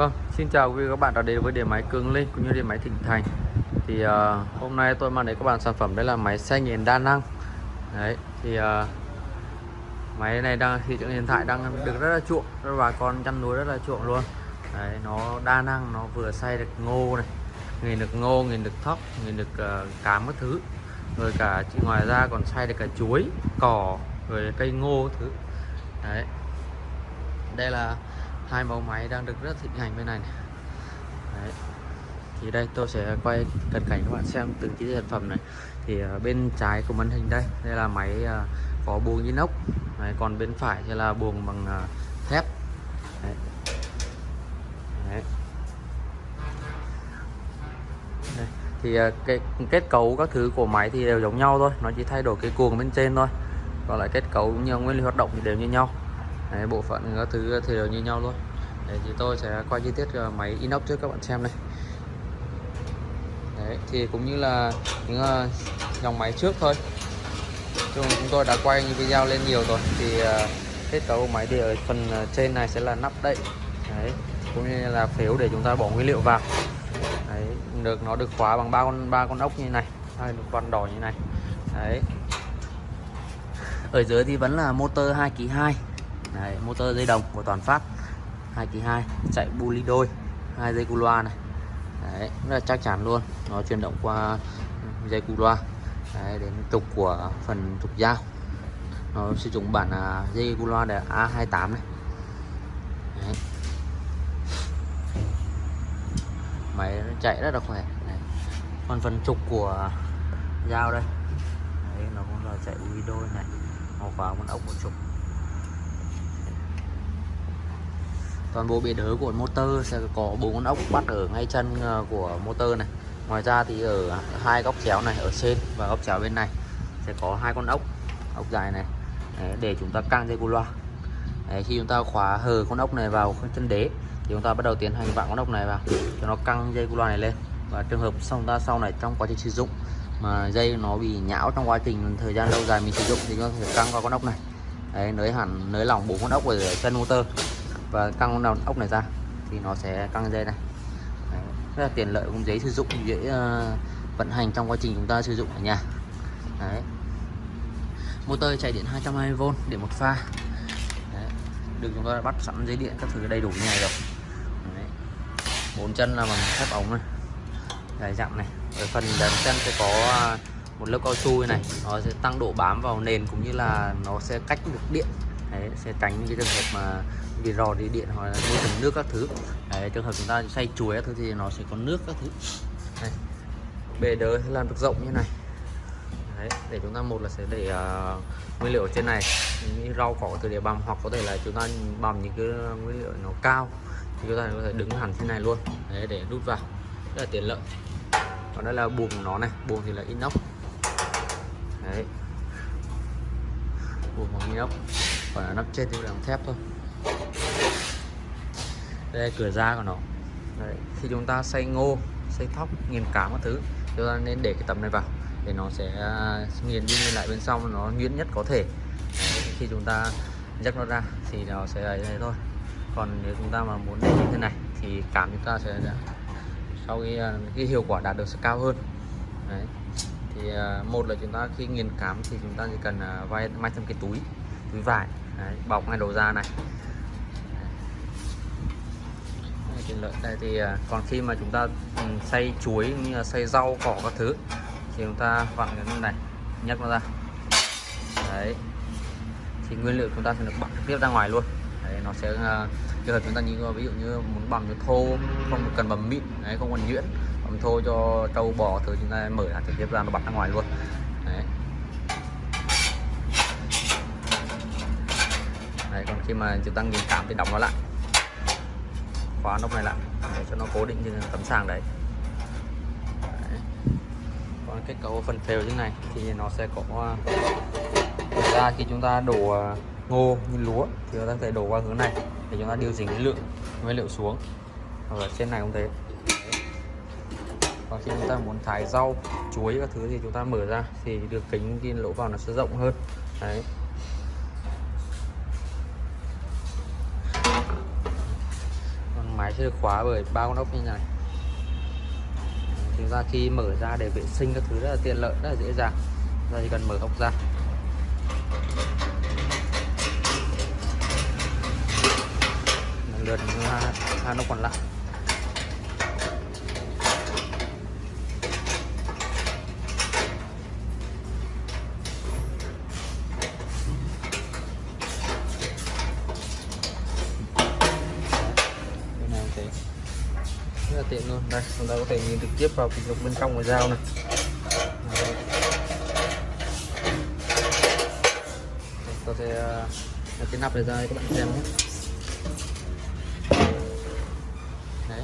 Vâng, xin chào quý vị các bạn đã đến với điện máy Cường Linh cũng như điện máy Thịnh Thành. Thì uh, hôm nay tôi mang đến các bạn sản phẩm đây là máy xay nghiền đa năng. Đấy, thì uh, máy này đang thị trường hiện tại đang được rất là chuộng, rất bà con chăn nuôi rất là chuộng luôn. Đấy, nó đa năng, nó vừa xay được ngô này, nghiền được ngô, nghiền được thóc, nghiền được uh, cám các thứ. Rồi cả ngoài ra còn xay được cả chuối, cỏ, rồi cây ngô các thứ. Đấy. Đây là hai mẫu máy đang được rất thịnh hành bên này, này. Đấy. thì đây tôi sẽ quay cận cảnh các bạn xem từng chi tiết sản phẩm này thì ờ, bên trái của màn hình đây đây là máy ờ, có buồng inox Đấy, còn bên phải thì là buồng bằng ờ, thép Đấy. Đấy. Thì cái kết cấu các thứ của máy thì đều giống nhau thôi nó chỉ thay đổi cái cuồng bên trên thôi còn lại kết cấu cũng như nguyên lý hoạt động thì đều như nhau Đấy, bộ phận các thứ thì đều như nhau luôn. Đấy, thì tôi sẽ quay chi tiết ờ, máy inox cho các bạn xem này Đấy, thì cũng như là những uh, dòng máy trước thôi. Chúng, tôi đã quay những video lên nhiều rồi thì uh, kết cấu máy thì ở phần trên này sẽ là nắp đậy. Đấy, cũng như là phiếu để chúng ta bỏ nguyên liệu vào. Đấy, được nó được khóa bằng ba con ba con ốc như này hai con đỏ như này. Đấy. ở dưới thì vẫn là motor 2 kg 2 Đấy, motor dây đồng của toàn phát 2 kỳ 2 chạy buli đôi hai dây cu loa này. Đấy, rất là chắc chắn luôn. Nó chuyển động qua dây cu loa. Đấy, đến trục của phần trục dao nó sử dụng bản uh, dây cu loa để A28 này. Đấy. máy nó chạy rất là khỏe. Đấy. còn phần trục của dao đây. Đấy, nó cũng là chạy buli đôi này. Màu khóa một ốc một trục. Toàn bộ bệ đỡ của motor sẽ có bốn con ốc bắt ở ngay chân ờ, của motor này. Ngoài ra thì ở hai góc chéo này ở trên và góc chéo bên này sẽ có hai con ốc ốc dài này. Đấy, để chúng ta căng dây cu loa. Đấy, khi chúng ta khóa hờ con ốc này vào chân đế thì chúng ta bắt đầu tiến hành vặn con ốc này vào cho nó căng dây cu loa này lên. Và trường hợp xong ta sau này trong quá trình sử dụng mà dây nó bị nhão trong quá trình thời gian lâu dài mình sử dụng thì nó sẽ căng vào con ốc này. Đấy nới hẳn nới lỏng bốn con ốc ở chân motor và căng đầu ốc này ra thì nó sẽ căng dây này. Đấy, rất là tiện lợi cũng dễ sử dụng dễ uh, vận hành trong quá trình chúng ta sử dụng ở nhà. Đấy. motor chạy điện 220V để một pha. Đấy. được chúng ta đã bắt sẵn dây điện các thứ đầy đủ như này rồi. Đấy. bốn chân là bằng thép ống này. Dài dặn này. Ở phần đàn chân sẽ có à, một lớp cao su này. Nó sẽ tăng độ bám vào nền cũng như là nó sẽ cách được điện. Đấy, sẽ tránh những cái trường hợp mà vì rò đi điện hoặc là môi trường nước các thứ. Đấy, trường hợp chúng ta xay chuối các thứ thì nó sẽ có nước các thứ. Đây. bề đới làm được rộng như này. Đấy, để chúng ta một là sẽ để uh, nguyên liệu ở trên này. Như rau cỏ từ để bằm hoặc có thể là chúng ta bằm những cái nguyên liệu nó cao thì chúng ta có thể đứng hẳn trên này luôn. Đấy, để đút vào. Rất là tiện lợi. Còn đây là buồng của nó này. Buồng thì là inox. Đấy. buồng bằng inox. Còn ở nắp trên thì là thép thôi đây là cửa ra của nó Đấy. khi chúng ta xay ngô xay thóc nghiền cám các thứ chúng ta nên để cái tấm này vào để nó sẽ à, nghiền đi nghiền lại bên trong nó nhuyễn nhất có thể Đấy. khi chúng ta nhấc nó ra thì nó sẽ ấy này thôi còn nếu chúng ta mà muốn để như thế này thì cám chúng ta sẽ sau khi à, cái hiệu quả đạt được sẽ cao hơn Đấy. thì à, một là chúng ta khi nghiền cám thì chúng ta chỉ cần vay may thêm cái túi túi vải Đấy, bọc ngay đầu ra này thịt lợi đây thì à, còn khi mà chúng ta ừ, xay chuối như là xay rau, cỏ các thứ thì chúng ta vặn cái này, nhấc nó ra. Đấy. Thì nguyên liệu chúng ta sẽ được bật trực tiếp ra ngoài luôn. Đấy, nó sẽ à, trường hợp chúng ta như ví dụ như muốn bằm cho thô, không cần bằm mịn, đấy, không cần nhuyễn bằm thô cho trâu, bò thứ, chúng ta mở ra trực tiếp ra nó bật ra ngoài luôn. Đấy. Đấy, còn khi mà chúng ta nghiền cảm thì đóng nó lại khóa nóc này lại. Để cho nó cố định trên tấm sàng đấy. đấy. Còn kết cấu phần phèo như này thì nó sẽ có à, thực ra khi chúng ta đổ à, ngô như lúa thì chúng ta có thể đổ qua hướng này để chúng ta điều chỉnh cái lượng, nguyên liệu xuống. Hoặc là trên này cũng thế. Còn khi chúng ta muốn thái rau, chuối các thứ thì chúng ta mở ra thì được kính cái lỗ vào nó sẽ rộng hơn. Đấy. Sẽ được khóa bởi ba con ốc như này. Chúng ta khi mở ra để vệ sinh các thứ rất là tiện lợi rất là dễ dàng. Chúng ta chỉ cần mở ốc ra. Lần lượt hai, hai ốc còn lại bên này cũng thế rất là tiện luôn đây chúng ta có thể nhìn trực tiếp vào cái bên trong của dao này. Đấy. Đây, tôi sẽ à, cái nắp này ra các bạn xem nhé. Đấy.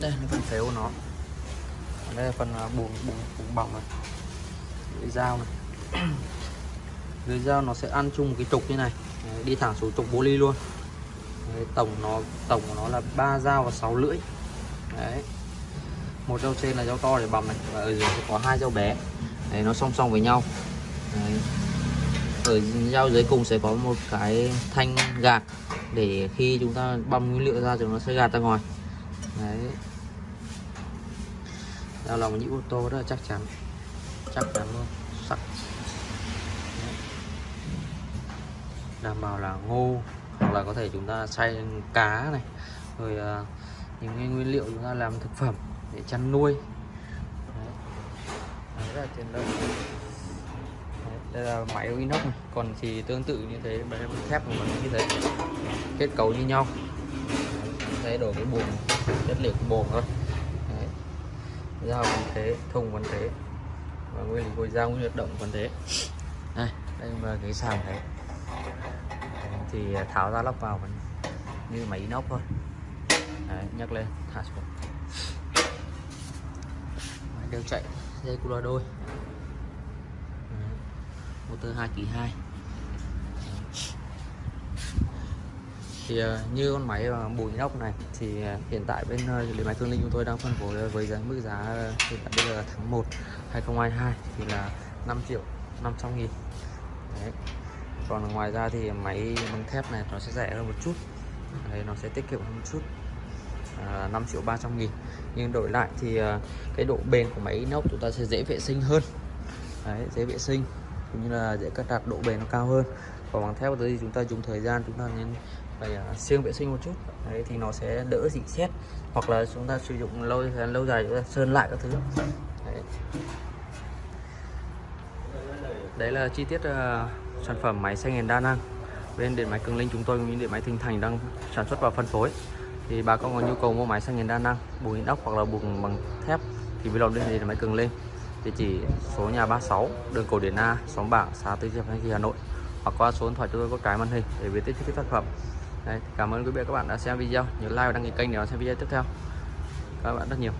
Đây là phần phếu của nó. Đây là phần à, buồng buồng buồng bỏng này. Lưỡi dao này. Lưỡi dao nó sẽ ăn chung một cái trục như này. Đấy, đi thẳng xuống trục bô ly luôn. Đấy, tổng nó tổng của nó là ba dao và 6 lưỡi. Đấy. Một dao trên là dao to để bằm này. Và ở dưới sẽ có hai dao bé. Đấy nó song song với nhau. Đấy. ở dao dưới cùng sẽ có một cái thanh gạt để khi chúng ta băm nguyên liệu ra thì nó sẽ gạt ra ngoài. Đấy. Dao lòng những ô tô rất là chắc chắn. Chắc chắn luôn. Sắc Đấy đảm bảo là ngô hoặc là có thể chúng ta xay cá này rồi uh, những cái nguyên liệu chúng ta làm thực phẩm để chăn nuôi. Đấy. Đấy, rất là tiện lợi Đấy, đây là máy inox này. còn thì tương tự như thế máy thép của mình như thế. Kết cấu như nhau. Thay đổi cái buồng chất liệu của buồng thôi. Đấy. dao vẫn thế thùng vẫn thế. Và nguyên lý gối dao nguyên hoạt động vẫn thế. Đây đây là cái sàn đấy thì à, tháo ra lắp vào vẫn như máy inox thôi. Đấy, nhấc lên thả xuống. Đều chạy dây cu loa đôi. Đấy, motor 2 kỳ 2 thì à, như con máy bùi inox này thì à, hiện tại bên uh, điện máy Thương Linh chúng tôi đang phân phối với giá mức giá hiện tại bây giờ là tháng 1 2022 thì là 5 triệu 500 nghìn. Đấy còn ngoài ra thì máy bằng thép này nó sẽ rẻ hơn một chút. Đấy, nó sẽ tiết kiệm hơn một chút. À, 5 triệu 300 nghìn. Nhưng đổi lại thì à, cái độ bền của máy inox chúng ta sẽ dễ vệ sinh hơn. Đấy, dễ vệ sinh cũng như là dễ cắt đặt độ bền nó cao hơn. Còn bằng thép thì chúng ta dùng thời gian chúng ta nên phải à, siêng vệ sinh một chút. Đấy thì nó sẽ đỡ dị xét. Hoặc là chúng ta sử dụng lâu lâu dài chúng ta sơn lại các thứ. Đấy, đấy là chi tiết uh, sản phẩm máy xay nghiền đa năng. Bên điện máy cường linh chúng tôi cũng như điện máy thịnh thành đang sản xuất và phân phối. Thì bà con có nhu cầu mua máy xay nghiền đa năng bùn inox hoặc là bùn bằng thép thì vui lòng liên hệ điện máy cường linh. Địa chỉ số nhà 36 đường cổ điển A xóm bảng xã Tứ Diệp Thanh Trì Hà Nội. Hoặc qua số điện thoại chúng tôi có trái màn hình để biết tiếp chi sản phẩm. Đấy, cảm ơn quý vị và các bạn đã xem video. Nhớ like và đăng ký kênh để xem video tiếp theo. Các bạn rất nhiều.